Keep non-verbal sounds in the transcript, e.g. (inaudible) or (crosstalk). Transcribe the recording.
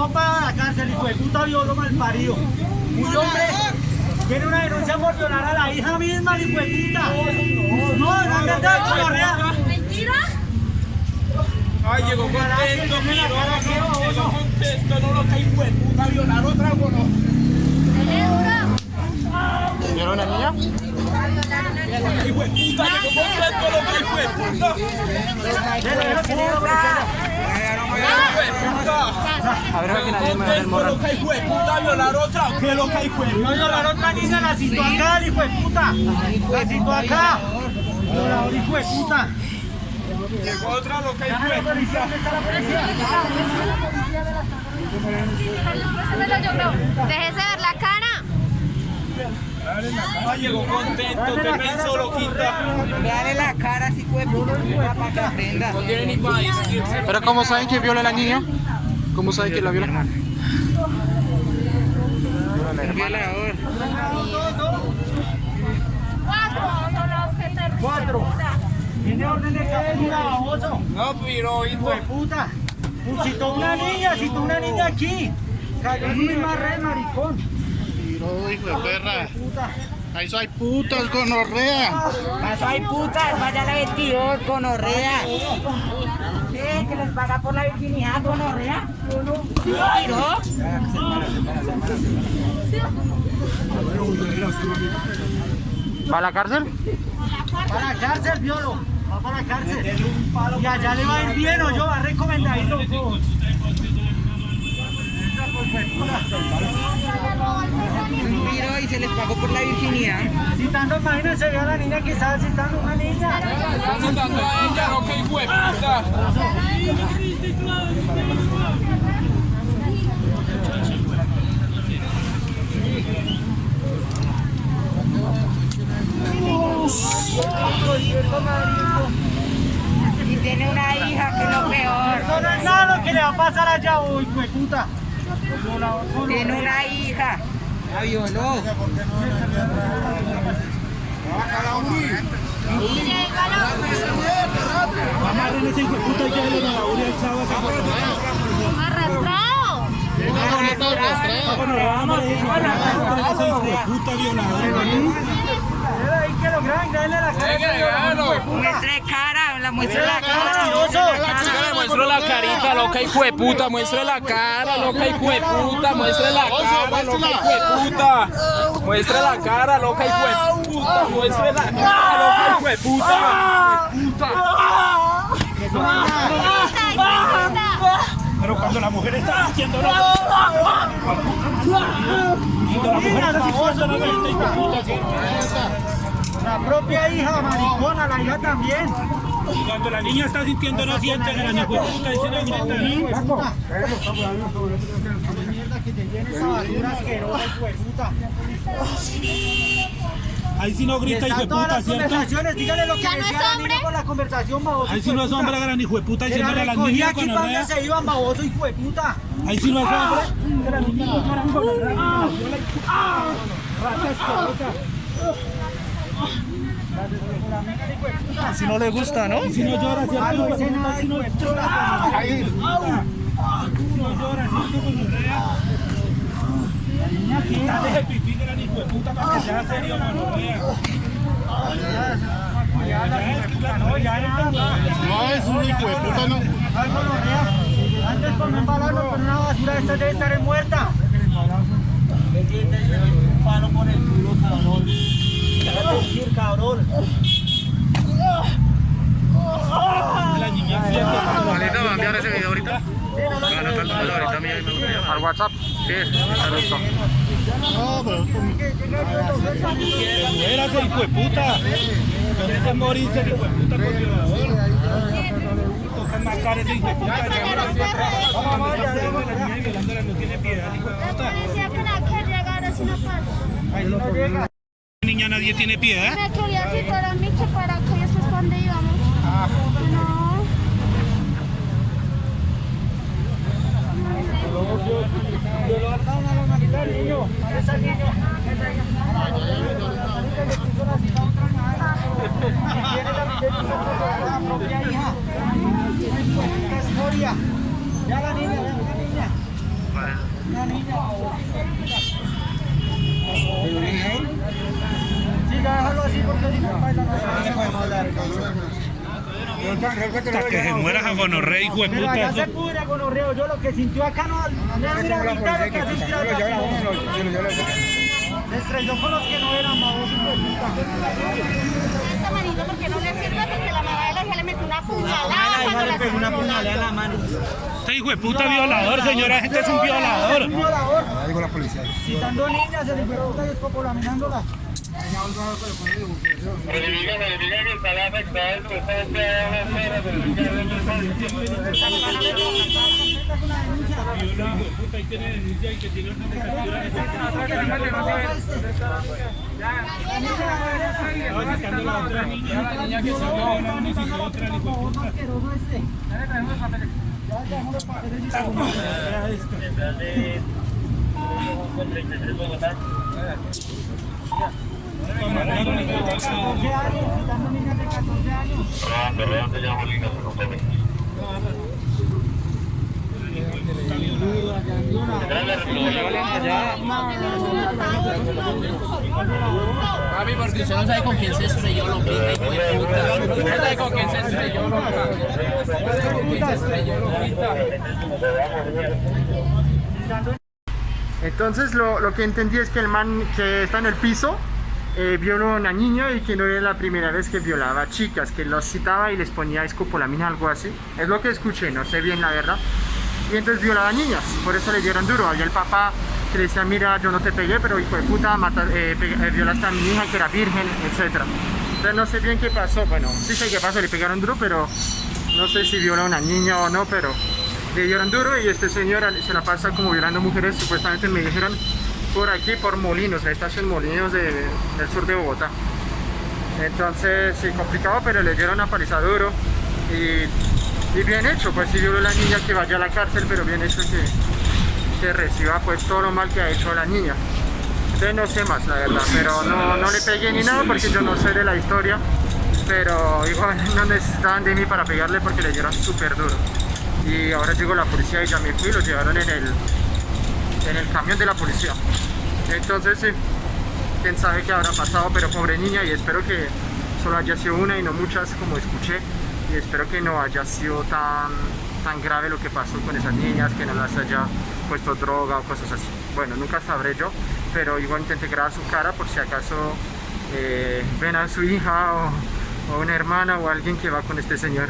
va para la cárcel, hijo de puta violo mal parido. Un hombre tiene una denuncia por violar a la hija misma, hijo de puta. No, no es verdad, Correa. ¿Mentira? Ay, llegó contento, miro, llegó contento, no lo que hijo de puta violar otra, bueno. ¿Vieron la niña? Hijo de puta, llegó contento, lo que hijo de puta. Puta. A ver, que nadie me va a ver Contento, lo que hijo de puta violar otra, ¿qué lo que hijo No puta? violar otra niña, la citó acá, el hijo de puta. La citó acá. Violador, hijo de puta. Llegó otra, lo que hijo de la puta. Déjese ver la cara. Ay, llegó contento, te pensó loquita. Dale la cara así fue para que aprenda. No tiene ni para decirse. ¿Pero cómo saben que viola la niña? ¿Cómo saben que la viola? Violador. Cuatro son los que te Cuatro. Tiene orden de captura, baboso. No, pero, Hijo de puta. Citó una niña, citó una niña aquí. Cayó en su misma red, maricón. Tiro, hijo de perra. Ahí soy putas, gonorrea. Paso hay putas, vaya la 22, gonorrea. ¿Qué? ¿Que les paga por la virginidad, gonorrea? ¿Tiró? ¿Va a la cárcel? Para la cárcel, violo. Va para la cárcel. Y allá le va a ir bien, o yo, va recomendadito. Tiró y se les pagó por la virginidad. Citando, imagínense, vio a la niña que estaba citando una niña. Están citando a ella, lo que. Y tiene una hija que es lo peor. Eso no es nada lo que le va a pasar allá hoy, hijo de puta. Tiene una hija. La violó. Amarren ese hijo puta y llévenlo a la uri el chavo Arrastrado. Bueno, vamos a ese hijo de puta violador. Muestre cara, la muestre la cara, muestro la carita, loca hijo de puta, muestre la cara, loca hijo de puta, muestre la cara, loca hijo de puta. Muestre la cara, loca hijo de puta, muestre la cara, loca hijo de puta. Pero cuando la mujer está haciendo la La propia hija, maricona, la hija también. Y cuando la niña está sintiendo no siente, la niña puta dice no grita, ¿no? Mierda que te llene esa basura asquerosa, hijo de puta. Ahí sí no grita hijo de puta, ¿cierto? dígale lo que ¿Ya no es decía la hombre? niña con la conversación, baboso. Ahí sí no es hombre, gran hijo de puta, la diciéndole a las niñas con orrea. se iban, baboso, hijo de puta. Ahí sí no es hombre. Si no le gusta, ¿no? Si no llora. Ah, no de nada, Si no de llora. Quítale ese pipí, gran hijo de puta, para que sea serio, orrea. No, es un hijo de puta, no. Antes con un balazo con una basura esta debe estar muerta. Un palo por el culo, cabrón. Déjate decir, cabrón. La niña siente. Malito, ¿va a enviar ese video ahorita? ¿Al WhatsApp? Sí, está listo. No, pero hijo de puta. Morirse hijo de puta por ese de no tiene hijo de puta. No. Niña, nadie tiene piedad. Me quería citar a mí que para y después cuando íbamos. No. La mamita del niño. Niña. Tiene la. Ya la niña, la niña. Una niña. Sí, ya déjalo así porque si no baila no podemos hablar. Hasta que se muera a gonorrea, hijo de Pero allá puta. se pudre con orreo. Yo lo que sintió acá no. Mira, mira, lo que asistió acá. Se estrelló con los que no eran babosos. hijo de puta. Este manito porque no le sirve porque la mamá de la hija le metió una puñalada cuando la pegó una puñalada en la mano. Este hijo de puta violador, señora, este es un violador. Un violador. digo la policía. Citando niñas, el hijo de puta y. Citando niñas de 14 años. Papi, porque usted no sabe con quién se estrelló, de puta. Usted no sabe con quién se estrelló, loca. Usted no sabe con quién se estrelló, loquita. Entonces lo, lo que entendí es que el man que está en el piso eh, violó a una niña y que no era la primera vez que violaba a chicas, que los citaba y les ponía escopolamina, algo así. Es lo que escuché, no sé bien la verdad. Y entonces violaba a niñas, por eso le dieron duro. Había el papá que le decía, mira, yo no te pegué, pero hijo de puta, mata, eh, eh, violaste a mi hija que era virgen, etc. Entonces no sé bien qué pasó, bueno, sí sé qué pasó, le pegaron duro, pero no sé si violó a una niña o no, pero le dieron duro y este señor se la pasa como violando mujeres, supuestamente me dijeron por aquí, por Molinos, la estación Molinos de- del sur de Bogotá. Entonces, sí, complicado, pero le dieron una paliza duro y, bien hecho, pues sí a la niña que vaya a la cárcel, pero bien hecho que, reciba pues todo lo mal que ha hecho la niña. Entonces no sé más, la verdad, pero no, no le pegué ni nada porque yo no sé de la historia, pero igual (laughs) no necesitaban de mí para pegarle porque le dieron súper duro. Y ahora llegó la policía y ya me fui, lo llevaron en el, en el camión de la policía. Entonces sí, quién sabe qué habrá pasado, pero pobre niña y espero que solo haya sido una y no muchas como escuché y espero que no haya sido tan, tan grave lo que pasó con esas niñas, que no las haya puesto droga o cosas así. Bueno, nunca sabré yo, pero igual intenté grabar su cara por si acaso eh, ven a su hija o, o una hermana o alguien que va con este señor.